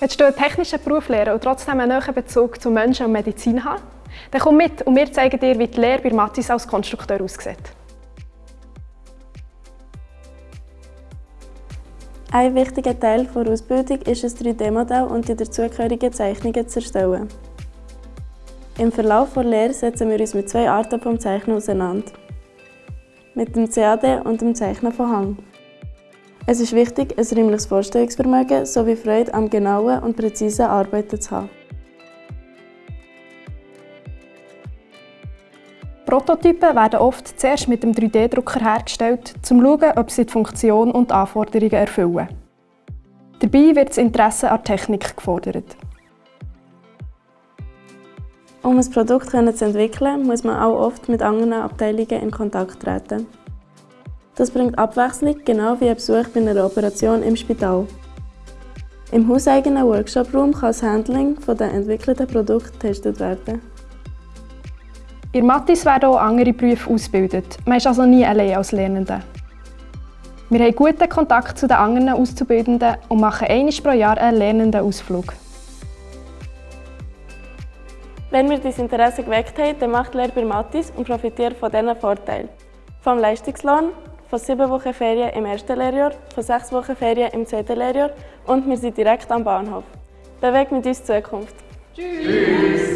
Willst du einen technischen Beruf lernen und trotzdem einen nahen Bezug zu Menschen und Medizin haben? Dann komm mit und wir zeigen dir, wie die Lehre bei Matis als Konstrukteur aussieht. Ein wichtiger Teil der Ausbildung ist ein 3D-Modell und die dazugehörigen Zeichnungen zu erstellen. Im Verlauf der Lehre setzen wir uns mit zwei Arten vom Zeichnen auseinander. Mit dem CAD und dem Zeichnen von Hang. Es ist wichtig, ein räumliches Vorstellungsvermögen sowie Freude am genauen und präzisen Arbeiten zu haben. Prototypen werden oft zuerst mit dem 3D-Drucker hergestellt, um zu schauen, ob sie die Funktion und die Anforderungen erfüllen. Dabei wird das Interesse an Technik gefordert. Um ein Produkt zu entwickeln, muss man auch oft mit anderen Abteilungen in Kontakt treten. Das bringt Abwechslung, genau wie ein Besuch bei einer Operation im Spital. Im hauseigenen Workshop-Raum kann das Handling der entwickelten Produkte getestet werden. In Mattis werden auch andere Berufe ausgebildet. Man ist also nie allein als Lernende. Wir haben guten Kontakt zu den anderen Auszubildenden und machen einmal pro Jahr einen Lernendenausflug. Wenn wir dein Interesse geweckt haben, dann macht Lehre bei Mattis und profitiert von diesen Vorteilen. Vom Leistungslohn, von sieben Wochen Ferien im ersten Lehrjahr, von sechs Wochen Ferien im zweiten Lehrjahr und wir sind direkt am Bahnhof. Bewegt mit uns Zukunft. Tschüss!